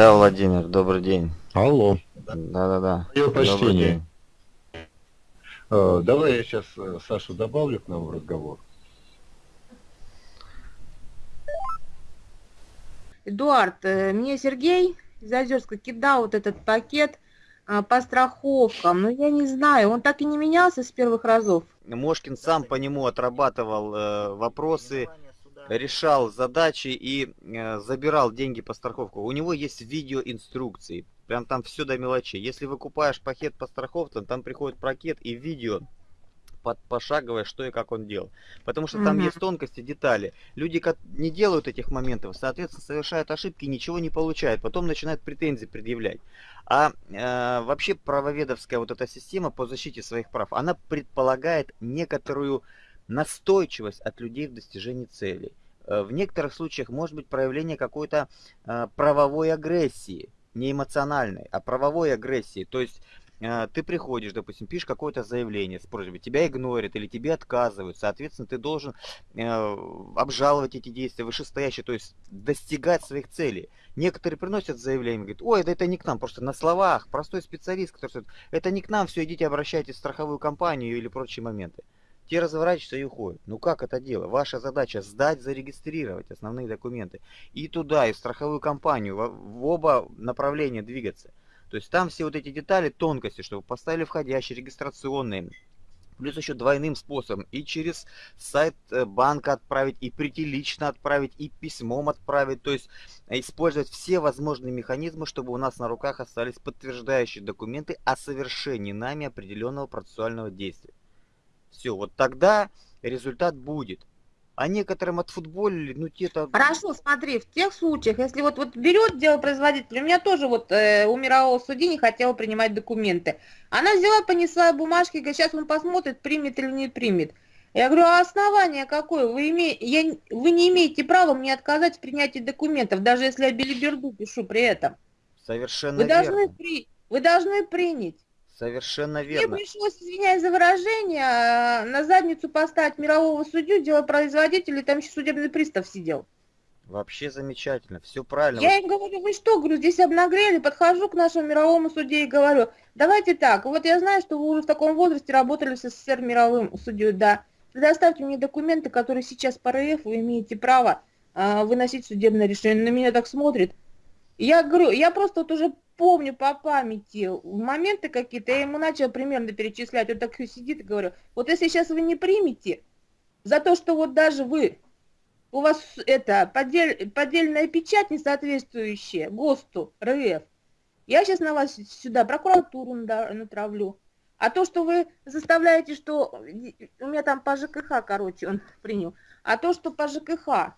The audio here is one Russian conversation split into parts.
Да, Владимир, добрый день. Алло. Да-да-да. Мое почтение. Э, Давай я сейчас Сашу добавлю к нам в разговор. Эдуард, э, мне Сергей из Озерска кидал вот этот пакет а, по страховкам, но я не знаю, он так и не менялся с первых разов. Мошкин сам по нему отрабатывал э, вопросы, решал задачи и э, забирал деньги по страховку. У него есть видеоинструкции. Прям там все до мелочей. Если выкупаешь пакет по страховкам, там приходит пакет и видео под пошаговое, что и как он делал. Потому что там Мгм. есть тонкости, детали. Люди не делают этих моментов, соответственно, совершают ошибки, ничего не получают, потом начинают претензии предъявлять. А э, вообще правоведовская вот эта система по защите своих прав, она предполагает некоторую настойчивость от людей в достижении целей. Э, В некоторых случаях может быть проявление какой-то э, правовой агрессии, не эмоциональной, а правовой агрессии. То есть э, ты приходишь, допустим, пишешь какое-то заявление с просьбой, тебя игнорят или тебе отказывают, соответственно, ты должен э, обжаловать эти действия вышестоящие, то есть достигать своих целей. Некоторые приносят заявление, говорят, ой, да это не к нам, просто на словах, простой специалист, который говорит, это не к нам, все, идите обращайтесь в страховую компанию или прочие моменты. Те разворачиваются и уходят. Ну как это дело? Ваша задача сдать, зарегистрировать основные документы. И туда, и в страховую компанию, в, оба направления двигаться. То есть там все вот эти детали, тонкости, чтобы поставили входящие, регистрационные, плюс еще двойным способом. И через сайт э, банка отправить, и прийти лично отправить, и письмом отправить. То есть э, использовать все возможные механизмы, чтобы у нас на руках остались подтверждающие документы о совершении нами определенного процессуального действия. Все, вот тогда результат будет. А некоторым отфутболили, ну те-то... Хорошо, смотри, в тех случаях, если вот, вот берет дело производитель, у меня тоже вот э, у мирового судьи не хотела принимать документы. Она взяла, понесла бумажки, говорит, сейчас он посмотрит, примет или не примет. Я говорю, а основание какое? Вы, име... я... вы не имеете права мне отказать в принятии документов, даже если я билиберду пишу при этом. Совершенно Вы верно. должны, при... вы должны принять. Совершенно Мне верно. пришлось, извиняюсь за выражение, а, на задницу поставить мирового судью, дело производителя, там еще судебный пристав сидел. Вообще замечательно. Все правильно. Я им говорю, вы что, говорю, здесь обнагрели, подхожу к нашему мировому суде и говорю, давайте так, вот я знаю, что вы уже в таком возрасте работали с СССР мировым судьей, да, предоставьте мне документы, которые сейчас по РФ вы имеете право а, выносить судебное решение. На меня так смотрит. Я говорю, я просто вот уже помню по памяти моменты какие-то, я ему начала примерно перечислять, он так сидит и говорю, вот если сейчас вы не примете за то, что вот даже вы у вас это поддель, поддельная печать, не соответствующая ГОСТу РФ. Я сейчас на вас сюда прокуратуру натравлю. А то, что вы заставляете, что... У меня там по ЖКХ, короче, он принял. А то, что по ЖКХ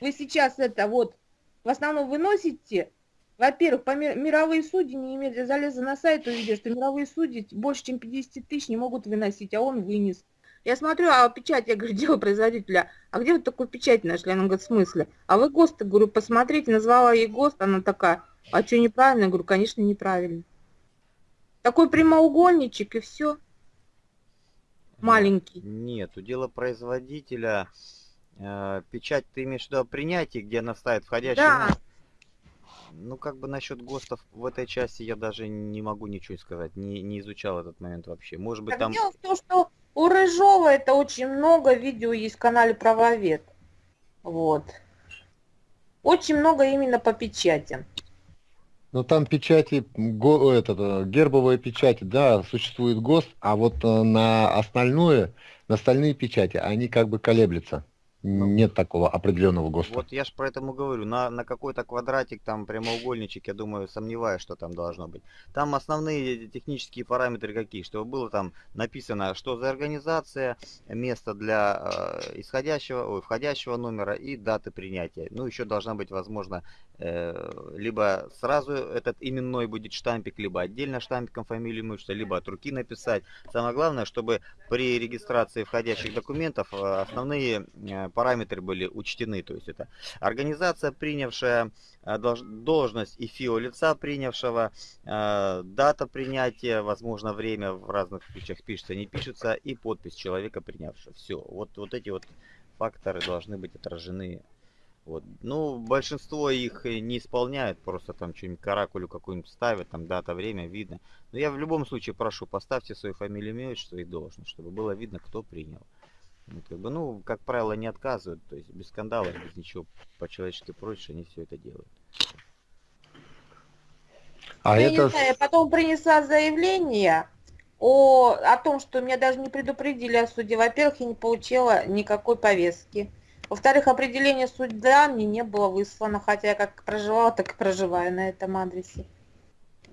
вы сейчас это вот в основном выносите, во-первых, по мировые судьи не имеют, залеза на сайт, увидел, что мировые судьи больше, чем 50 тысяч не могут выносить, а он вынес. Я смотрю, а печать, я говорю, дело производителя, а где вы такую печать нашли? Она говорит, в смысле? А вы ГОСТ, говорю, посмотрите, назвала ей ГОСТ, она такая, а что неправильно? Я говорю, конечно, неправильно. Такой прямоугольничек и все. Маленький. Нет, у дела производителя э, печать ты имеешь в виду о принятии, где она ставит входящий. Да. Ну, как бы насчет ГОСТов в этой части я даже не могу ничего сказать. Не, не изучал этот момент вообще. Может быть, Так там... дело в том, что у Рыжова это очень много видео есть в канале Правовед. Вот. Очень много именно по печати. Но там печати, го- этот, э, гербовые печати, да, существует ГОСТ, а вот э, на остальное, на остальные печати, они как бы колеблются. Нет такого определенного ГОСТа. Вот я ж про этому говорю. На, на какой-то квадратик, там прямоугольничек, я думаю, сомневаюсь, что там должно быть. Там основные технические параметры какие? Чтобы было там написано, что за организация, место для э, исходящего, ой, входящего номера и даты принятия. Ну, еще должна быть, возможно, э, либо сразу этот именной будет штампик, либо отдельно штампиком фамилию имущества, либо от руки написать. Самое главное, чтобы при регистрации входящих документов э, основные э, параметры были учтены. То есть это организация, принявшая э, долж- должность и ФИО лица, принявшего, э, дата принятия, возможно, время в разных случаях пишется, не пишется, и подпись человека, принявшего. Все. Вот, вот эти вот факторы должны быть отражены Вот. Ну, большинство их не исполняют, просто там что-нибудь каракулю какую-нибудь ставят, там дата, время, видно. Но я в любом случае прошу, поставьте свою фамилию, имя, отчество и должность, чтобы было видно, кто принял. Вот, как бы, ну, как правило, не отказывают, то есть без скандалов, без ничего по-человечески проще, они все это делают. А я это... не знаю, я потом принесла заявление о, о том, что меня даже не предупредили о суде. Во-первых, я не получила никакой повестки. Во-вторых, определение суда мне не было выслано, хотя я как проживала, так и проживаю на этом адресе,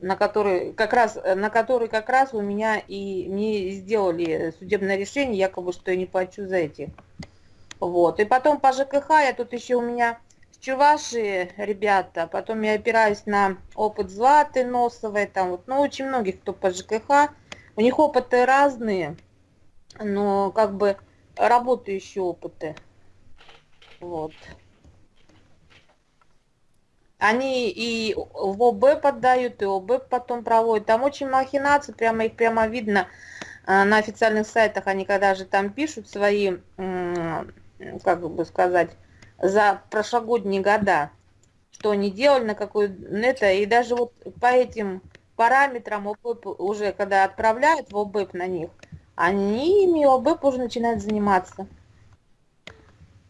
на который как раз, на который как раз у меня и мне сделали судебное решение, якобы, что я не плачу за эти. Вот. И потом по ЖКХ, я тут еще у меня Чуваши, ребята, потом я опираюсь на опыт Златы Носовой, там вот, ну, очень многих, кто по ЖКХ, у них опыты разные, но как бы работающие опыты. Вот. Они и в ОБ поддают, и ОБ потом проводят. Там очень махинации, прямо их прямо видно а, на официальных сайтах. Они когда же там пишут свои, как бы сказать, за прошлогодние года, что они делали, на какой это, и даже вот по этим параметрам ОБЭП уже, когда отправляют в ОБЭП на них, они ими ОБЭП уже начинают заниматься.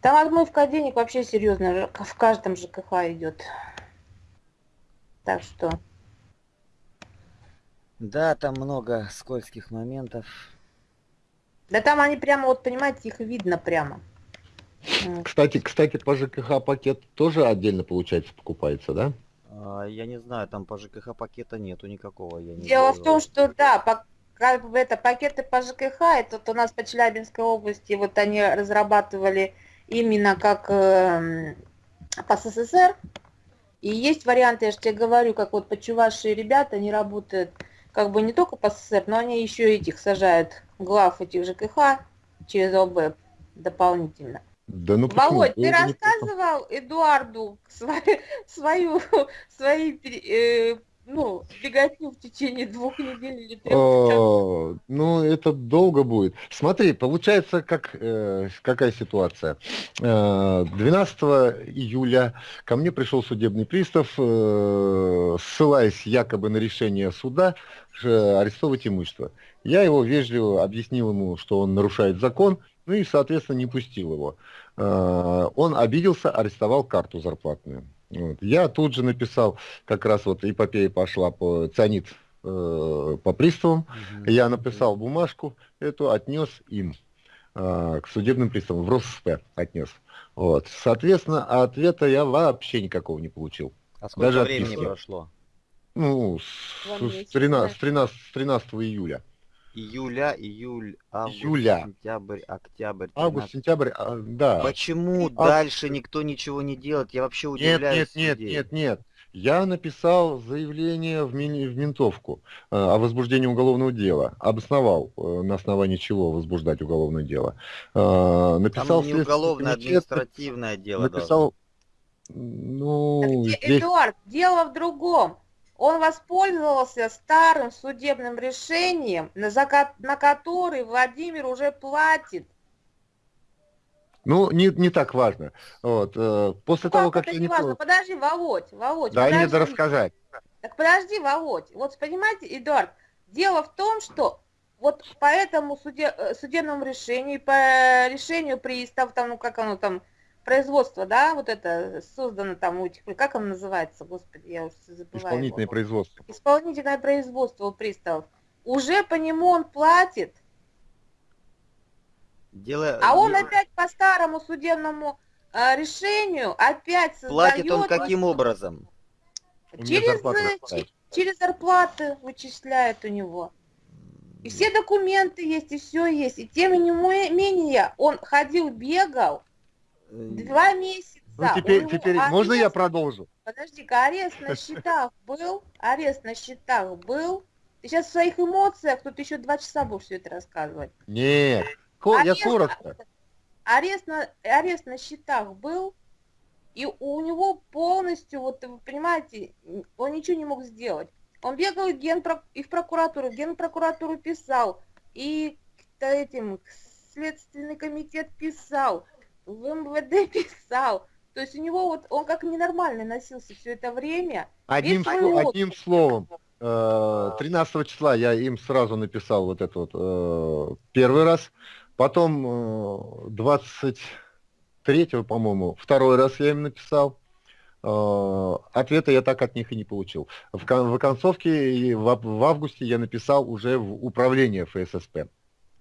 Там отмывка денег вообще серьезно, в каждом ЖКХ идет. Так что... Да, там много скользких моментов. Да там они прямо, вот понимаете, их видно прямо. Кстати, кстати, по ЖКХ пакет тоже отдельно, получается, покупается, да? А, я не знаю, там по ЖКХ пакета нету никакого. Я не Дело в том, что да, по, как бы это пакеты по ЖКХ, это вот у нас по Челябинской области, вот они разрабатывали именно как э, по СССР. И есть варианты, я же тебе говорю, как вот почувашие ребята, они работают как бы не только по СССР, но они еще этих сажают глав этих ЖКХ через ОБЭП дополнительно. Да ну Володь, ты рассказывал Эдуарду свою, свою, свои э, ну, беготню в течение двух недель или трех? О, ну, это долго будет. Смотри, получается, как, э, какая ситуация. 12 э, июля ко мне пришел судебный пристав, э, ссылаясь якобы на решение суда, арестовывать имущество. Я его вежливо объяснил ему, что он нарушает закон, ну и, соответственно, не пустил его. Э, он обиделся, арестовал карту зарплатную. Вот. Я тут же написал, как раз вот эпопея пошла по цианид э, по приставам. Угу. Я написал бумажку эту, отнес им э, к судебным приставам, в РосСП отнес. Вот. Соответственно, ответа я вообще никакого не получил. А сколько Даже времени отписки. прошло? Ну, с, с, 13, с, 13, с 13 июля июля, июль, август, Июля. сентябрь, октябрь. 13. Август, сентябрь, а, да. Почему а... дальше никто ничего не делает? Я вообще удивляюсь. Нет, нет, нет, нет, нет. Я написал заявление в, ми- в ментовку э, о возбуждении уголовного дела. Обосновал, э, на основании чего возбуждать уголовное дело. Э, написал Там не уголовное, комитет, административное дело. Написал, ну, так, здесь... Эдуард, дело в другом. Он воспользовался старым судебным решением, на, на который Владимир уже платит. Ну, не, не так важно. Вот, э, после ну, того, как, как я не важно? Подожди, Володь, Володь. Да, подожди. мне рассказать. Так подожди, Володь. Вот понимаете, Эдуард, дело в том, что вот по этому суде, э, судебному решению, по решению пристав, там, ну как оно там, производство, да, вот это создано там у этих, как оно называется, господи, я уже забываю. Исполнительное его. производство. Исполнительное производство у приставов. Уже по нему он платит. Дело... А он опять по старому судебному э, решению опять создает... Платит он каким образом? Через, э, через зарплаты вычисляет у него. И все документы есть, и все есть. И тем не менее, он ходил, бегал, Два месяца. Ну, теперь, теперь арест... можно я продолжу? Подожди-ка, арест на счетах был, арест на счетах был. Ты сейчас в своих эмоциях, тут еще два часа будешь все это рассказывать. Нет, я коротко. Арест на, арест на счетах был, и у него полностью, вот вы понимаете, он ничего не мог сделать. Он бегал и, генпро... и в прокуратуру, генпрокуратуру писал, и этим следственный комитет писал, в МВД писал. То есть у него вот, он как ненормальный носился все это время. Одним, сло- одним словом, э, 13 числа я им сразу написал вот это вот э, первый раз, потом э, 23 по-моему, второй раз я им написал. Э, Ответа я так от них и не получил. В, в концовке и в, в августе я написал уже в управление ФССП.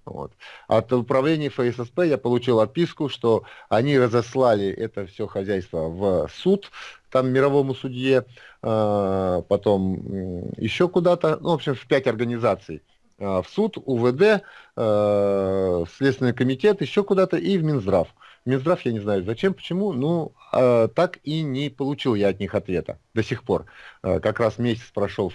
Вот. От управления ФССП я получил отписку, что они разослали это все хозяйство в суд, там мировому судье, э, потом еще куда-то, ну, в общем, в пять организаций. Э, В суд, УВД, э, Следственный комитет, еще куда-то и в Минздрав. В Минздрав я не знаю зачем, почему, ну, э, так и не получил я от них ответа до сих пор. Э, Как раз месяц прошел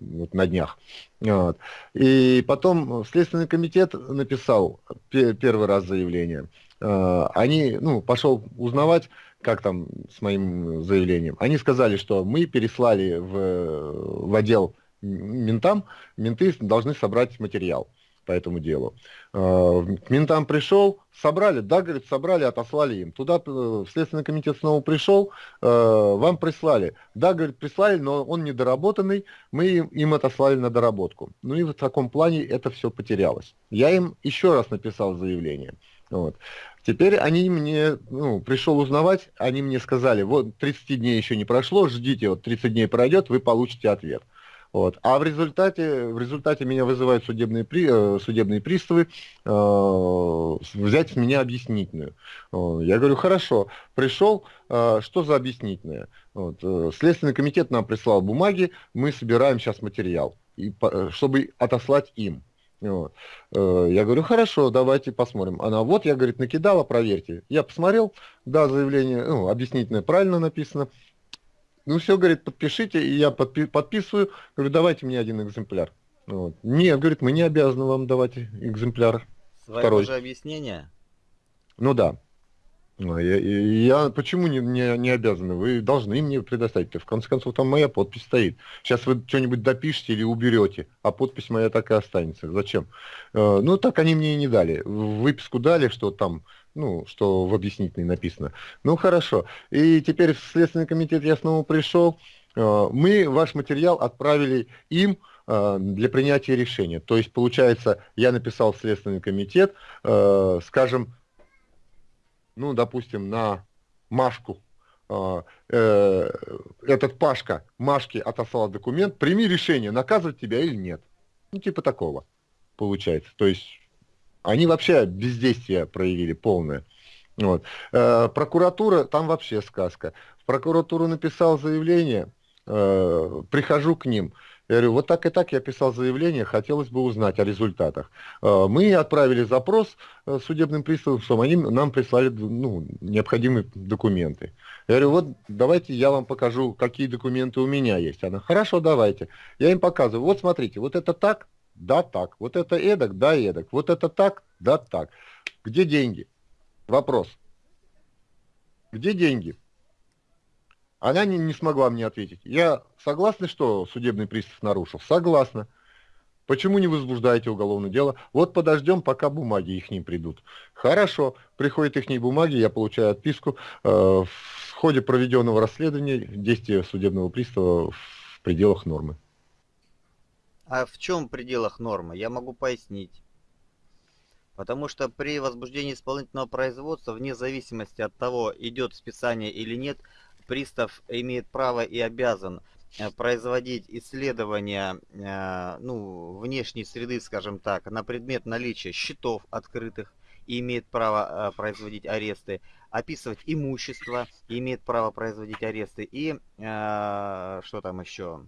вот на днях. Вот. И потом Следственный комитет написал пе- первый раз заявление. Э, Они, ну, пошел узнавать, как там с моим заявлением. Они сказали, что мы переслали в, в отдел ментам, менты должны собрать материал по этому делу. Э, К ментам пришел, собрали, да, говорит, собрали, отослали им. Туда э, Следственный комитет снова пришел, э, вам прислали. Да, говорит, прислали, но он недоработанный, мы им отослали на доработку. Ну и в таком плане это все потерялось. Я им еще раз написал заявление. Вот. Теперь они мне, ну, пришел узнавать, они мне сказали, вот 30 дней еще не прошло, ждите, вот 30 дней пройдет, вы получите ответ. Вот. А в результате, в результате меня вызывают судебные, при, э, судебные приставы э, взять с меня объяснительную. Я говорю, хорошо, пришел, э, что за объяснительная? Вот. э, Следственный комитет нам прислал бумаги, мы собираем сейчас материал, и, э, чтобы отослать им. Я говорю, хорошо, давайте посмотрим. Она, вот, я, говорит, накидала, проверьте. Я посмотрел, да, заявление, ну, объяснительное правильно написано. Ну, все, говорит, подпишите, и я подпи- подписываю. Говорю, давайте мне один экземпляр. Вот. Нет, говорит, мы не обязаны вам давать экземпляр. Свое Второй. же объяснение. Ну да. Ну, Я, я- я почему не, не, не обязаны? Вы должны мне предоставить. В конце концов, там моя подпись стоит. Сейчас вы что-нибудь допишете или уберете, а подпись моя так и останется. Зачем? Э, Ну, так они мне и не дали. Выписку дали, что там, ну, что в объяснительной написано. Ну, хорошо. И теперь в Следственный комитет я снова пришел. Э, Мы ваш материал отправили им э, для принятия решения. То есть, получается, я написал в Следственный комитет, э, скажем, ну, допустим, на Машку, этот Пашка Машке отослал документ, прими решение, наказывать тебя или нет. Ну, типа такого получается. То есть они вообще бездействие проявили полное. Вот. Э, прокуратура, там вообще сказка. В прокуратуру написал заявление, э, прихожу к ним. Я говорю, вот так и так я писал заявление, хотелось бы узнать о результатах. Э, мы отправили запрос э, судебным приставам, чтобы они нам прислали ну, необходимые документы. Я говорю, вот давайте я вам покажу, какие документы у меня есть. Она, хорошо, давайте. Я им показываю, вот смотрите, вот это так, да так, вот это эдак, да эдак, вот это так, да так. Где деньги? Вопрос. Где деньги? Она не, не смогла мне ответить. Я согласна, что судебный пристав нарушил? Согласна. Почему не возбуждаете уголовное дело? Вот подождем, пока бумаги их не придут. Хорошо, приходят их бумаги, я получаю отписку. Э, В ходе проведенного расследования действия судебного пристава в пределах нормы. А в чем пределах нормы? Я могу пояснить. Потому что при возбуждении исполнительного производства, вне зависимости от того, идет списание или нет, пристав имеет право и обязан э, производить исследования э, ну, внешней среды, скажем так, на предмет наличия счетов открытых и имеет право э, производить аресты, описывать имущество и имеет право производить аресты и что там еще?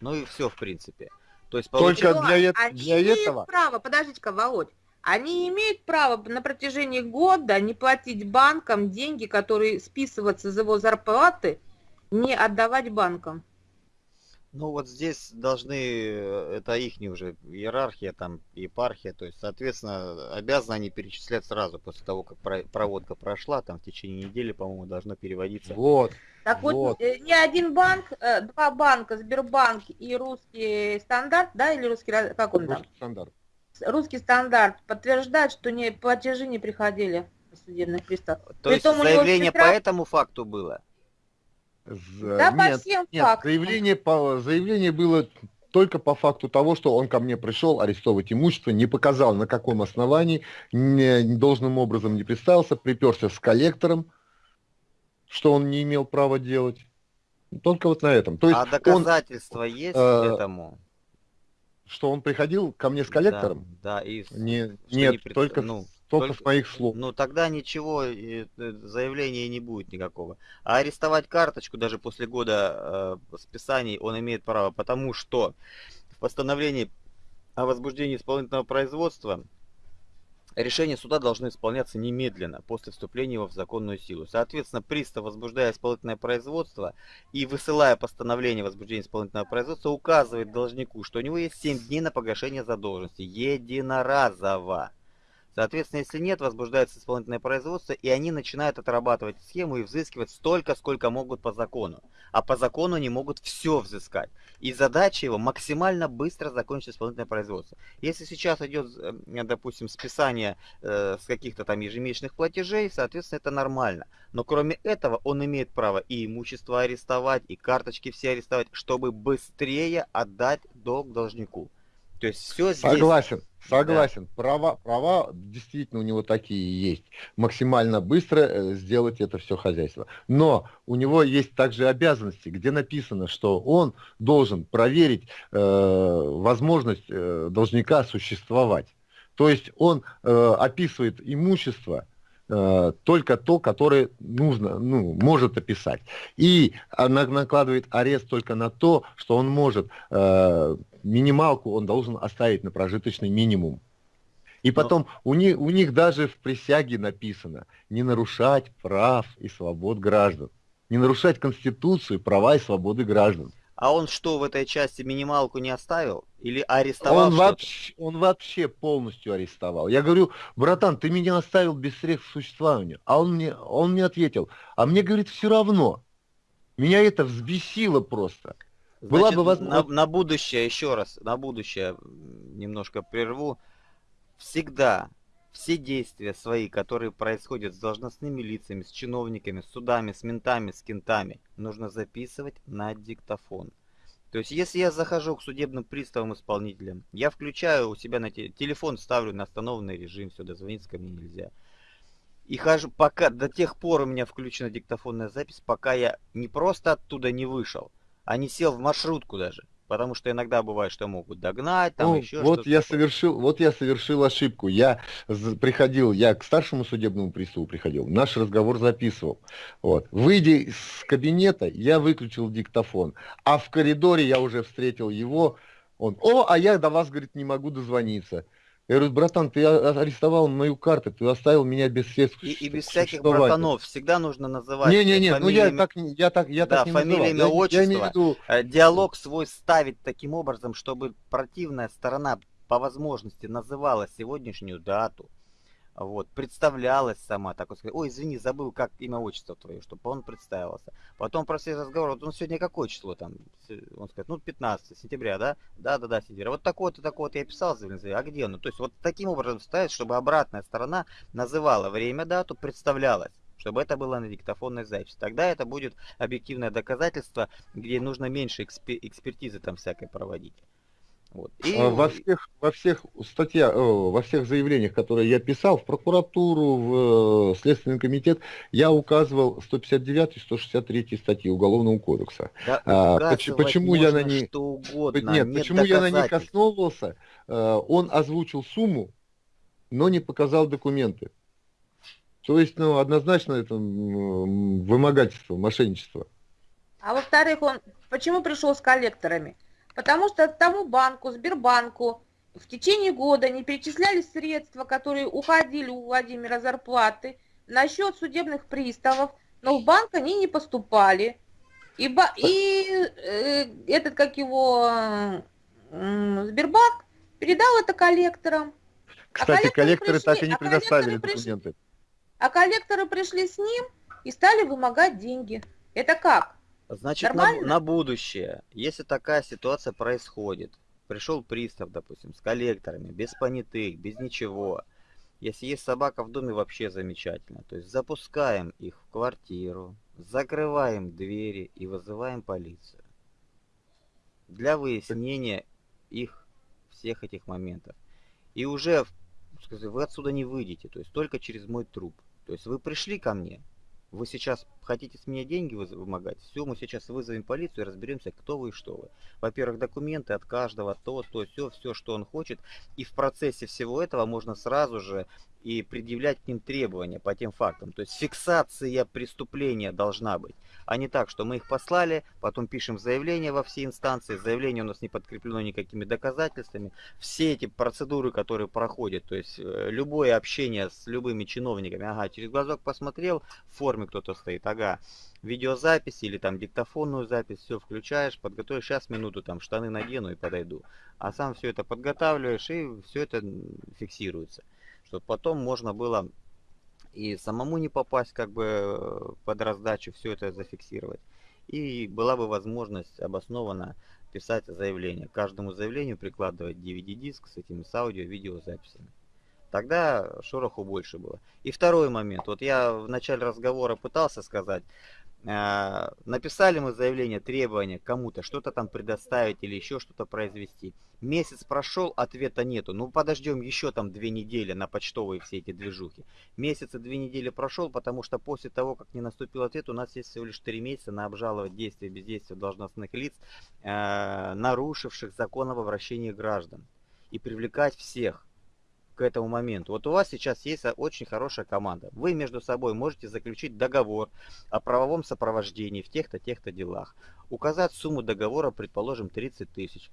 Ну и все, в принципе. То есть Только получается- для, э- они для имеют этого... право, подождите-ка, Володь, они имеют право на протяжении года не платить банкам деньги, которые списываются из его зарплаты, не отдавать банкам. Ну вот здесь должны, э, это их уже иерархия, там, епархия, то есть, соответственно, обязаны они перечислять сразу, после того, как про- проводка прошла, там в течение недели, по-моему, должно переводиться. Вот. Так вот, Вот. э, ни один банк, э, два банка, Сбербанк и Русский стандарт, да, или русский, как он там? Русский стандарт. Русский стандарт подтверждает, что не, платежи не приходили судебных приставов. То есть Притом у него заявление по этому факту было? За- Да, по нет, всем нет, фактам. заявление, по, заявление было только по факту того, что он ко мне пришел арестовывать имущество, не показал на каком основании, не, должным образом не представился, приперся с коллектором, что он не имел права делать. Только вот на этом. То есть а он, доказательства есть э, этому? что он приходил ко мне с коллектором? Да, да, и Не, нет, не пред- только, ну, только только- с моих слов. Ну тогда ничего, э, э, заявления не будет никакого. А арестовать карточку даже после года э, списаний он имеет право, потому что в постановлении о возбуждении исполнительного производства решения суда должны исполняться немедленно после вступления его в законную силу. Соответственно, пристав, возбуждая исполнительное производство и высылая постановление о возбуждении исполнительного производства, указывает должнику, что у него есть 7 дней на погашение задолженности единоразово. Соответственно, если нет, возбуждается исполнительное производство, и они начинают отрабатывать схему и взыскивать столько, сколько могут по закону. А по закону они могут все взыскать. И задача его максимально быстро закончить исполнительное производство. Если сейчас идет, э, допустим, списание э, с каких-то там ежемесячных платежей, соответственно, это нормально. Но кроме этого, он имеет право и имущество арестовать, и карточки все арестовать, чтобы быстрее отдать долг должнику. То есть все здесь... Согласен, согласен. Права, права действительно у него такие есть. Максимально быстро э, сделать это все хозяйство. Но у него есть также обязанности, где написано, что он должен проверить э, возможность э, должника существовать. То есть он э, описывает имущество э, только то, которое нужно, ну, может описать. И накладывает арест только на то, что он может э, минималку он должен оставить на прожиточный минимум. И потом у, них, у них даже в присяге написано не нарушать прав и свобод граждан. Не нарушать Конституцию, права и свободы граждан. А он что, в этой части минималку не оставил? Или арестовал Он вообще, он вообще полностью арестовал. Я говорю, братан, ты меня оставил без средств к существованию. А он мне, он мне ответил, а мне, говорит, все равно. Меня это взбесило просто. Была Значит, бы на, возможность- на будущее, еще раз, на будущее немножко прерву. Всегда все действия свои, которые происходят с должностными лицами, с чиновниками, с судами, с ментами, с кентами, нужно записывать на диктофон. То есть, если я захожу к судебным приставам исполнителям, я включаю у себя на те- телефон, ставлю на остановленный режим, все, дозвониться ко мне нельзя. И хожу, пока, до тех пор у меня включена диктофонная запись, пока я не просто оттуда не вышел, а не сел в маршрутку даже. Потому что иногда бывает, что могут догнать, там Ну, еще вот что-то. я совершил, вот я совершил ошибку. Я приходил, я к старшему судебному приставу приходил, наш разговор записывал. Вот. Выйдя из кабинета, я выключил диктофон, а в коридоре я уже встретил его. Он, о, а я до вас, говорит, не могу дозвониться. Я говорю, братан, ты а- арестовал мою карту, ты оставил меня без средств. И, и без всяких существованию». братанов всегда нужно называть Не-не-не, ну я так, не- я так, я Да, так не фамилия, имя, Я- я имею в отчество. виду, Э, Диалог свой ставить таким образом, чтобы противная сторона по возможности называла сегодняшнюю дату, вот, представлялась сама, так вот сказать, ой, извини, забыл, как имя, отчество твое, чтобы он представился. Потом про все разговоры, вот он сегодня какое число там, он скажет, ну, 15 сентября, да? Да, да, да, сентября. Вот такое-то, такое-то я писал, а где оно? То есть вот таким образом ставить, чтобы обратная сторона называла время, дату, представлялась чтобы это было на диктофонной записи. Тогда это будет объективное доказательство, где нужно меньше экспе- экспертизы там всякой проводить. Вот. И А, Во всех, во всех статьях, о, во всех заявлениях, которые я писал, в прокуратуру, в э, Следственный комитет, я указывал 159 163 статьи Уголовного кодекса. да, а, почему я на ней- что угодно, Нет, нет почему я на них основывался? Э, Он озвучил сумму, но не показал документы. То есть, ну, однозначно это вымогательство, мошенничество. А во-вторых, он почему пришел с коллекторами? Потому что тому банку, Сбербанку в течение года не перечислялись средства, которые уходили у Владимира зарплаты на счет судебных приставов, но в банк они не поступали. И, и э, этот, как его, м, Сбербанк передал это коллекторам. Кстати, коллекторы коллекторы так и пришли- не а предоставили коллекторы пришли- документы. А коллекторы пришли с ним и стали вымогать деньги. Это как? Значит, на, на будущее, если такая ситуация происходит, пришел пристав, допустим, с коллекторами, без понятых, без ничего, Если есть собака в доме, вообще замечательно. То есть запускаем их в квартиру, закрываем двери и вызываем полицию. Для выяснения их всех этих моментов. И уже вы отсюда не выйдете, то есть только через мой труп. То есть вы пришли ко мне, вы сейчас хотите с меня деньги вымогать? Все, мы сейчас вызовем полицию и разберемся, кто вы и что вы. Во-первых, документы от каждого, то, то, все, все, что он хочет. И в процессе всего этого можно сразу же и предъявлять к ним требования по тем фактам. То есть фиксация преступления должна быть. А не так, что мы их послали, потом пишем заявление во все инстанции, заявление у нас не подкреплено никакими доказательствами. Все эти процедуры, которые проходят, то есть э, любое общение с любыми чиновниками, ага, через глазок посмотрел, в форме кто-то стоит, ага, видеозапись или там диктофонную запись, все включаешь, подготовишь, сейчас минуту там штаны надену и подойду. А сам все это подготавливаешь и все это фиксируется чтобы потом можно было и самому не попасть как бы под раздачу, все это зафиксировать. И была бы возможность обоснованно писать заявление. каждому заявлению прикладывать DVD-диск с этими с аудио-видеозаписями. Тогда шороху больше было. И второй момент. Вот я в начале разговора пытался сказать, а, написали мы заявление, требование кому-то что-то там предоставить или еще что-то произвести. Месяц прошел, ответа нету. Ну подождем еще там две недели на почтовые все эти движухи. Месяц и две недели прошел, потому что после того, как не наступил ответ, у нас есть всего лишь три месяца на обжаловать действия и бездействия должностных лиц, э, нарушивших закон об обращении граждан. И привлекать всех к этому моменту. Вот у вас сейчас есть очень хорошая команда. Вы между собой можете заключить договор о правовом сопровождении в тех-то, тех-то делах. Указать сумму договора, предположим, 30 тысяч.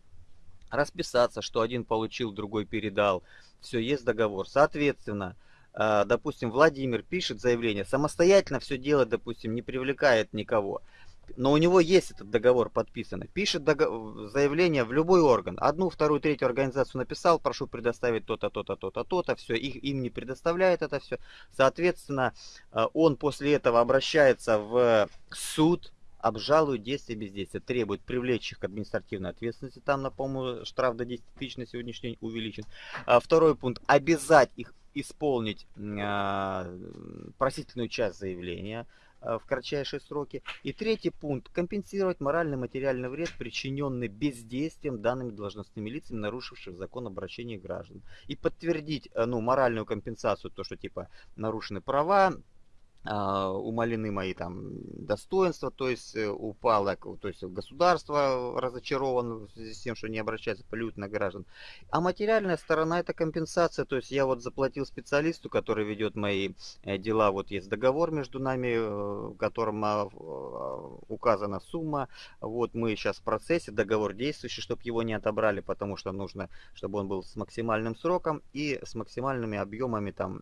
Расписаться, что один получил, другой передал. Все, есть договор. Соответственно, э, допустим, Владимир пишет заявление, самостоятельно все делать, допустим, не привлекает никого но у него есть этот договор подписанный. Пишет договор, заявление в любой орган. Одну, вторую, третью организацию написал, прошу предоставить то-то, то-то, то-то, то-то. Все, их, им не предоставляет это все. Соответственно, э, он после этого обращается в суд, обжалует действия бездействия, требует привлечь их к административной ответственности. Там, напомню, штраф до 10 тысяч на сегодняшний день увеличен. А второй пункт. Обязать их исполнить э, просительную часть заявления. Э, в кратчайшие сроки. И третий пункт. Компенсировать моральный материальный вред, причиненный бездействием данными должностными лицами, нарушивших закон обращения граждан. И подтвердить э, ну, моральную компенсацию, то, что типа нарушены права, умалены мои там достоинства, то есть э, упало, то есть государство связи с тем, что не обращается полют на граждан. А материальная сторона это компенсация, то есть я вот заплатил специалисту, который ведет мои э, дела, вот есть договор между нами, э, в котором а, указана сумма, вот мы сейчас в процессе, договор действующий, чтобы его не отобрали, потому что нужно, чтобы он был с максимальным сроком и с максимальными объемами там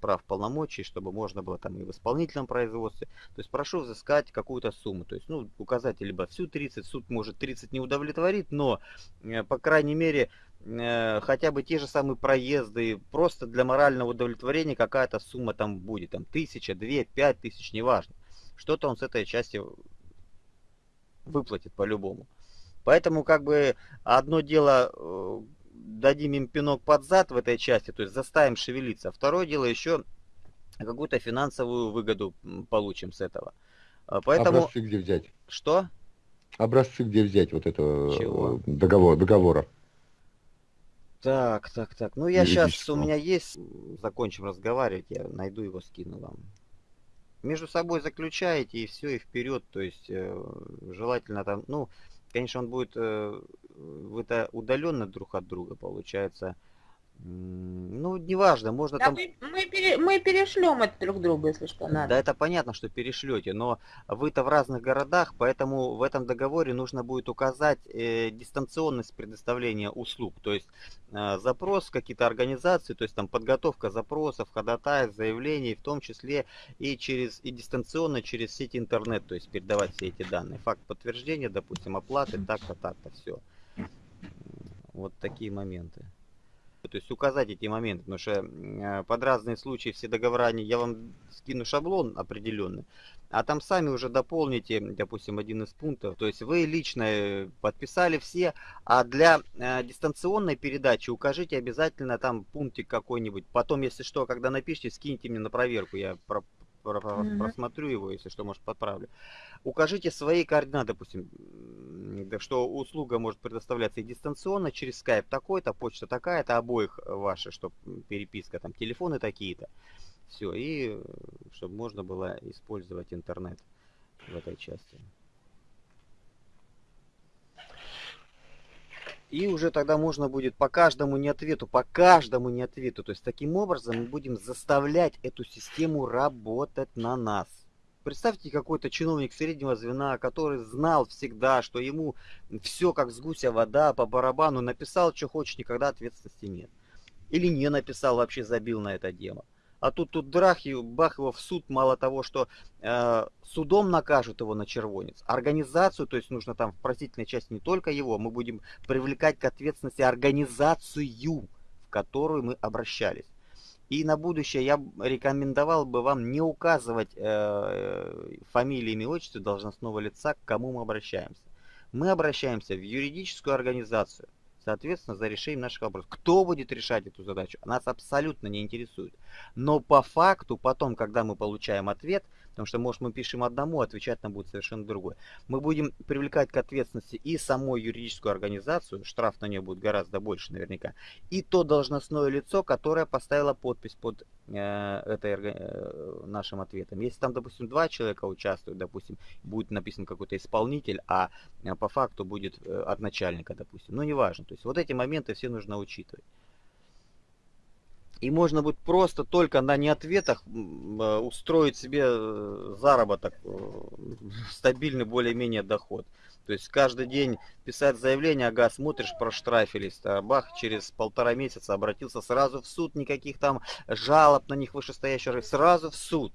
прав полномочий, чтобы можно было там и в исполнительном производстве. То есть прошу взыскать какую-то сумму. То есть, ну, указать либо всю 30, суд может 30 не удовлетворит, но, э, по крайней мере, э, хотя бы те же самые проезды, просто для морального удовлетворения какая-то сумма там будет, там тысяча, две, пять тысяч, неважно. Что-то он с этой части выплатит по-любому. Поэтому как бы одно дело дадим им пинок под зад в этой части, то есть заставим шевелиться. Второе дело еще какую-то финансовую выгоду получим с этого. А, поэтому... Образцы где взять? Что? Образцы где взять вот этого Чего? договора, договора. Так, так, так. Ну я сейчас, у меня есть, закончим разговаривать, я найду его, скину вам. Между собой заключаете и все, и вперед, то есть э, желательно там, ну, конечно, он будет э, это удаленно друг от друга, получается. Ну, неважно, можно да там... Мы, мы, пере, мы перешлем это друг другу, если что надо. Да, это понятно, что перешлете, но вы-то в разных городах, поэтому в этом договоре нужно будет указать э, дистанционность предоставления услуг. То есть э, запрос какие-то организации, то есть там подготовка запросов, ходатайств, заявлений, в том числе и через и дистанционно через сеть интернет, то есть передавать все эти данные. Факт подтверждения, допустим, оплаты, так-то, так-то, все. Вот такие моменты. то есть указать эти моменты, потому что э, под разные случаи все договора, я вам скину шаблон определенный, а там сами уже дополните, допустим, один из пунктов. То есть вы лично э, подписали все, а для э, дистанционной передачи укажите обязательно там пунктик какой-нибудь. Потом, если что, когда напишите, скиньте мне на проверку, я про про mm-hmm. просмотрю его, если что, может, подправлю. Укажите свои координаты, допустим, что услуга может предоставляться и дистанционно через Skype такой-то, почта такая-то, обоих ваши, чтобы переписка, там, телефоны такие-то. Все, и э, чтобы можно было использовать интернет в этой части. И уже тогда можно будет по каждому не ответу, по каждому не ответу. То есть таким образом мы будем заставлять эту систему работать на нас. Представьте какой-то чиновник среднего звена, который знал всегда, что ему все как с гуся вода по барабану, написал, что хочет, никогда ответственности нет. Или не написал, вообще забил на это дело. А тут тут драх, и бах его в суд, мало того, что э, судом накажут его на червонец. Организацию, то есть нужно там в просительной части не только его, мы будем привлекать к ответственности организацию, в которую мы обращались. И на будущее я рекомендовал бы вам не указывать э, фамилии, имя, отчество должностного лица, к кому мы обращаемся. Мы обращаемся в юридическую организацию, соответственно, за решением наших вопросов. Кто будет решать эту задачу, нас абсолютно не интересует. Но по факту, потом, когда мы получаем ответ, Потому что, может, мы пишем одному, отвечать нам будет совершенно другой. Мы будем привлекать к ответственности и саму юридическую организацию, штраф на нее будет гораздо больше наверняка, и то должностное лицо, которое поставило подпись под э, этой, э, нашим ответом. Если там, допустим, два человека участвуют, допустим, будет написан какой-то исполнитель, а э, по факту будет э, от начальника, допустим. Ну, неважно. То есть вот эти моменты все нужно учитывать. И можно будет просто только на неответах э, устроить себе э, заработок, э, стабильный более-менее доход. То есть каждый день писать заявление, ага, смотришь, проштрафились, а бах, через полтора месяца обратился сразу в суд, никаких там жалоб на них вышестоящих, сразу в суд.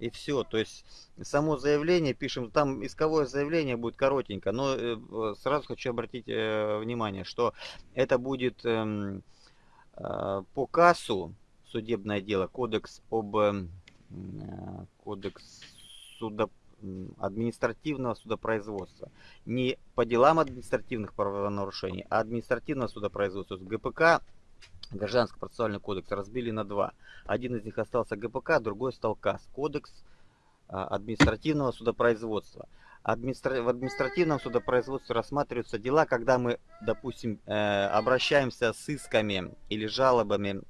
И все, то есть само заявление пишем, там исковое заявление будет коротенько, но сразу хочу обратить внимание, что это будет... Э, по КАСу судебное дело, кодекс об э, кодекс суда, административного судопроизводства. Не по делам административных правонарушений, а административного судопроизводства. ГПК, Гражданский процессуальный кодекс, разбили на два. Один из них остался ГПК, другой стал КАС, кодекс э, административного судопроизводства в административном судопроизводстве рассматриваются дела, когда мы, допустим, э, обращаемся с исками или жалобами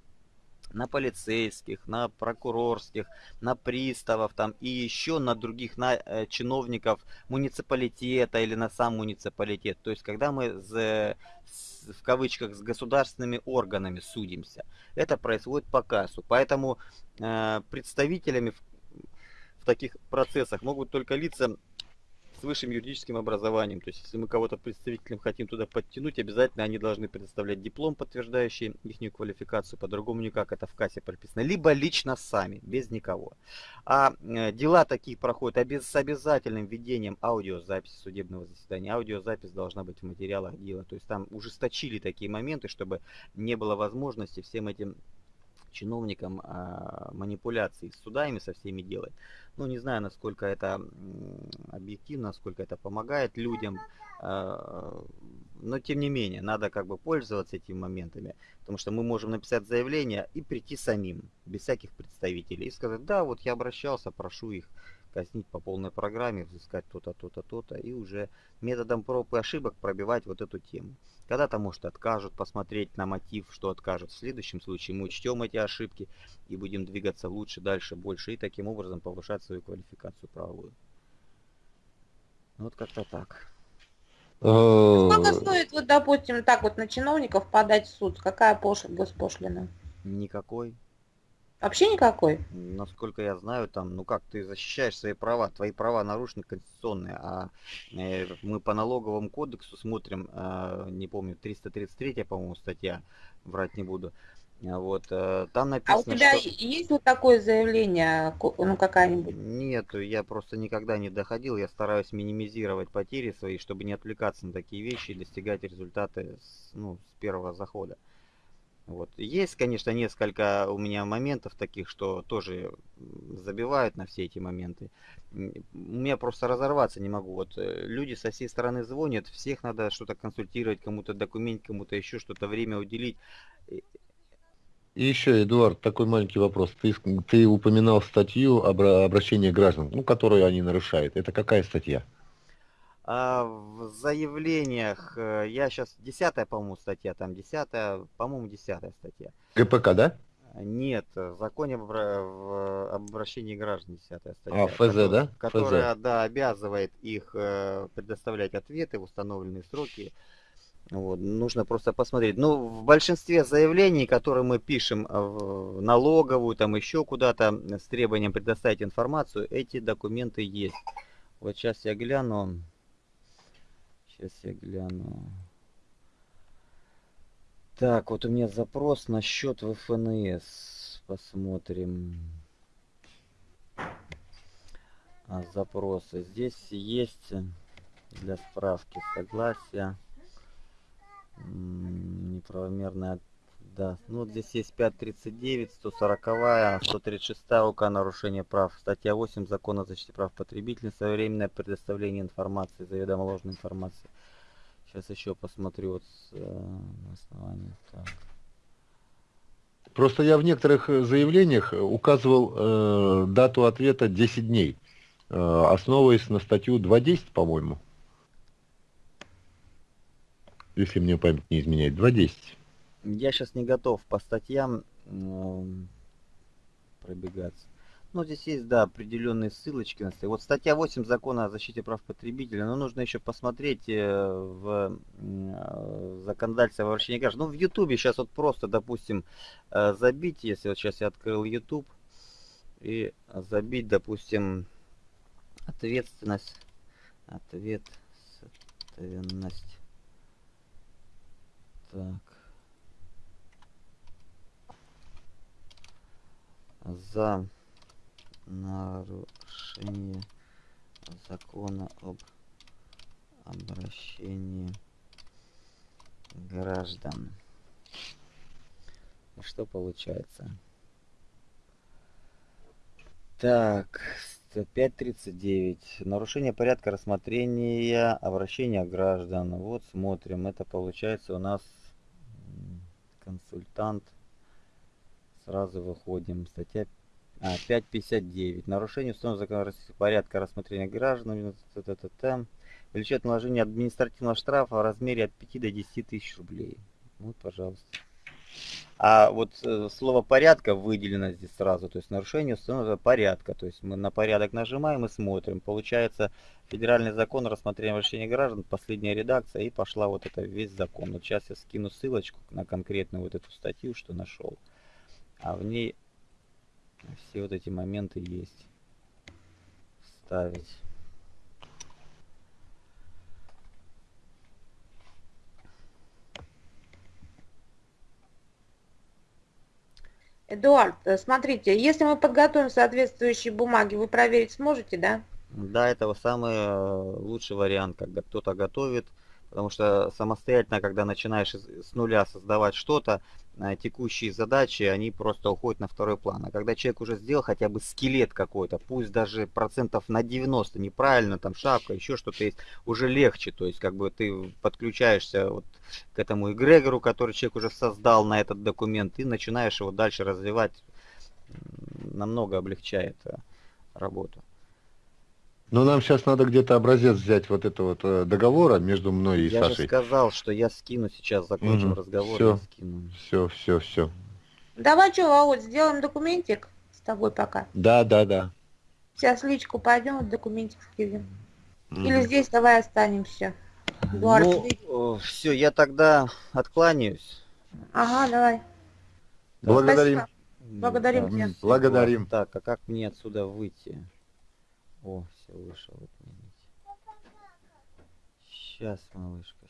на полицейских, на прокурорских, на приставов там и еще на других на э, чиновников муниципалитета или на сам муниципалитет. То есть когда мы с, в кавычках с государственными органами судимся, это происходит по кассу. Поэтому э, представителями в таких процессах могут только лица с высшим юридическим образованием. То есть, если мы кого-то представителем хотим туда подтянуть, обязательно они должны предоставлять диплом, подтверждающий их квалификацию. По-другому никак это в кассе прописано. Либо лично сами, без никого. А э, дела такие проходят с обязательным введением аудиозаписи судебного заседания. Аудиозапись должна быть в материалах дела. То есть там ужесточили такие моменты, чтобы не было возможности всем этим чиновникам а, манипуляции с судами со всеми делать. Ну, не знаю, насколько это объективно, насколько это помогает людям. А, но, тем не менее, надо как бы пользоваться этими моментами. Потому что мы можем написать заявление и прийти самим, без всяких представителей. И сказать, да, вот я обращался, прошу их казнить по полной программе, взыскать то-то, то-то, то-то, и уже методом проб и ошибок пробивать вот эту тему. Когда-то, может, откажут посмотреть на мотив, что откажут. В следующем случае мы учтем эти ошибки и будем двигаться лучше, дальше, больше, и таким образом повышать свою квалификацию правовую. Вот как-то так. Э, Сколько стоит, вот, допустим, так вот на чиновников подать в суд? Какая пош... госпошлина? Никакой. Вообще никакой? Насколько я знаю, там, ну как ты защищаешь свои права, твои права нарушены конституционные, а э, мы по налоговому кодексу смотрим, э, не помню, 333, по-моему, статья, врать не буду. А вот, э, там написано, А у тебя что... есть вот такое заявление, ну какая-нибудь? Нет, я просто никогда не доходил, я стараюсь минимизировать потери свои, чтобы не отвлекаться на такие вещи и достигать результаты с, ну, с первого захода. Вот. Есть, конечно, несколько у меня моментов таких, что тоже забивают на все эти моменты. У меня просто разорваться не могу. Вот э, люди со всей стороны звонят, всех надо что-то консультировать, кому-то документ, кому-то еще что-то время уделить. И- еще, Эдуард, такой маленький вопрос. Ты, ты упоминал статью обра- обращения граждан, ну, которую они нарушают. Это какая статья? А в заявлениях, э, я сейчас, десятая, по-моему, статья, там десятая, по-моему, десятая статья. ГПК, да? Нет, в законе об, в- об обращении граждан 10 статья. А, ФЗ, кото- да? Которая, да, обязывает их э, предоставлять ответы в установленные сроки. Вот, нужно просто посмотреть. Ну, в большинстве заявлений, которые мы пишем э, в налоговую, там еще куда-то с требованием предоставить информацию, эти документы есть. Вот сейчас я гляну. Сейчас я гляну. Так, вот у меня запрос на счет в ФНС. Посмотрим. А, запросы. Здесь есть для справки согласия. Неправомерная. Да, ну вот здесь есть 539, 140, 136 УК нарушение прав. Статья 8 Закона о защите прав потребителей. Своевременное предоставление информации, заведомо ложной информации. Сейчас еще посмотрю вот с, э, на основании. Так. Просто я в некоторых э, заявлениях указывал э, дату ответа 10 дней, э, основываясь на статью 2.10, по-моему. Если мне память не изменяет. 2.10. Я сейчас не готов по статьям пробегаться. Ну, здесь есть, да, определенные ссылочки на. Вот статья 8 Закона о защите прав потребителя, но нужно еще посмотреть э, в э, законодательство о обращении граждан. Ну, в Ютубе сейчас вот просто, допустим, э, забить, если вот сейчас я открыл YouTube, и забить, допустим, ответственность, ответственность. Так. За нарушение закона об обращении граждан. И что получается? Так, с- 5.39. Нарушение порядка рассмотрения обращения граждан. Вот смотрим. Это получается у нас консультант. Сразу выходим. Статья а, 5.59. Нарушение установленного Российского порядка рассмотрения граждан. Влечет наложение административного штрафа в размере от 5 до 10 тысяч рублей. Вот, пожалуйста. А вот э, слово порядка выделено здесь сразу, то есть нарушение установленного порядка. То есть мы на порядок нажимаем и смотрим. Получается федеральный закон о рассмотрении граждан, последняя редакция, и пошла вот это весь закон. Вот сейчас я скину ссылочку на конкретную вот эту статью, что нашел. А в ней все вот эти моменты есть. Ставить. Эдуард, э, смотрите, если мы подготовим соответствующие бумаги, вы проверить сможете, да? Да, это самый э, лучший вариант, когда кто-то готовит, потому что самостоятельно, когда начинаешь с нуля создавать что-то, э, текущие задачи, они просто уходят на второй план. А когда человек уже сделал хотя бы скелет какой-то, пусть даже процентов на 90 неправильно, там шапка, еще что-то есть, уже легче, то есть как бы ты подключаешься вот к этому эгрегору, который человек уже создал на этот документ, и начинаешь его дальше развивать, намного облегчает э, работу. Но нам сейчас надо где-то образец взять вот этого вот э, договора между мной и Я же Сашей. сказал, что я скину сейчас, закончим Мгм. разговор, Всё. я скину. Все, все, все. Давай что, Володь, сделаем документик с тобой пока. Да, да, да. Сейчас личку пойдем, документик скинем. Мгм. Или здесь давай останемся. Эдуард. Ну, все, я тогда откланяюсь. Ага, давай. Благодарим. Спасибо. Благодарим Да, тебя. Благодарим. Так, а как мне отсюда выйти? О, все, вышел. Вот, Сейчас, малышка.